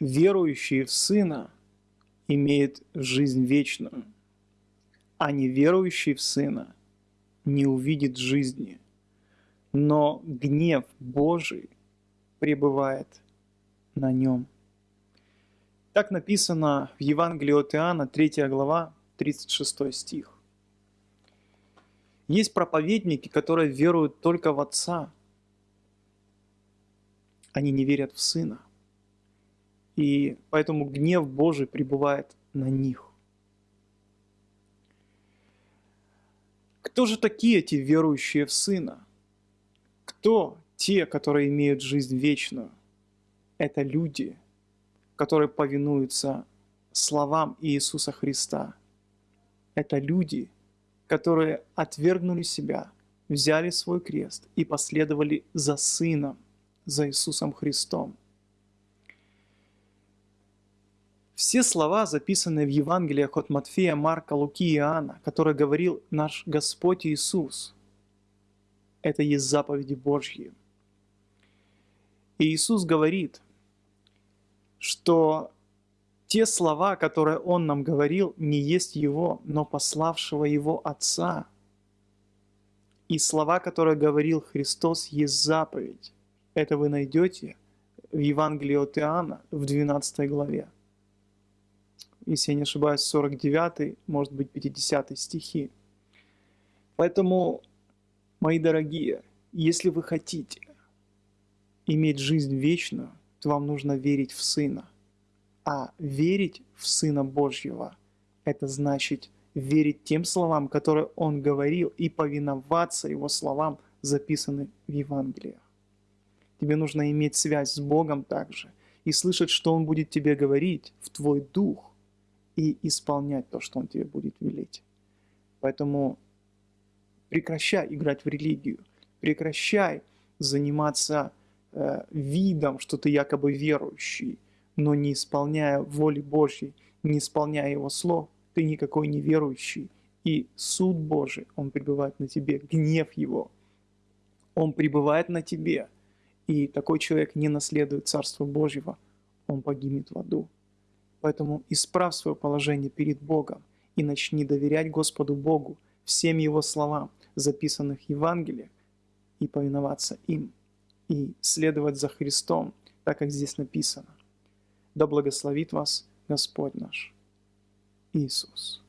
верующий в Сына имеет жизнь вечную, а неверующий в Сына не увидит жизни, но гнев Божий пребывает на нем. Так написано в Евангелии от Иоанна, 3 глава, 36 стих. Есть проповедники, которые веруют только в Отца. Они не верят в Сына. И поэтому гнев Божий пребывает на них. Кто же такие эти верующие в Сына? Кто те, которые имеют жизнь вечную? Это люди, которые повинуются словам Иисуса Христа. Это люди, которые отвергнули себя, взяли свой крест и последовали за Сыном, за Иисусом Христом – Все слова, записанные в Евангелиях от Матфея, Марка, Луки и Иоанна, которые говорил наш Господь Иисус, это есть заповеди Божьи. И Иисус говорит, что те слова, которые Он нам говорил, не есть Его, но пославшего Его Отца. И слова, которые говорил Христос, есть заповедь. Это вы найдете в Евангелии от Иоанна в 12 главе если я не ошибаюсь, 49, может быть, 50 стихи. Поэтому, мои дорогие, если вы хотите иметь жизнь вечную, то вам нужно верить в Сына. А верить в Сына Божьего – это значит верить тем словам, которые Он говорил, и повиноваться Его словам, записанным в Евангелиях. Тебе нужно иметь связь с Богом также и слышать, что Он будет тебе говорить в твой дух – и исполнять то, что Он тебе будет велеть. Поэтому прекращай играть в религию, прекращай заниматься э, видом, что ты якобы верующий, но не исполняя воли Божьей, не исполняя Его слов, ты никакой не верующий. И суд Божий, Он пребывает на тебе, гнев Его, Он пребывает на тебе. И такой человек не наследует Царство Божьего, он погибнет в аду. Поэтому исправь свое положение перед Богом и начни доверять Господу Богу всем Его словам, записанных в Евангелиях, и повиноваться им, и следовать за Христом, так как здесь написано. Да благословит вас Господь наш Иисус.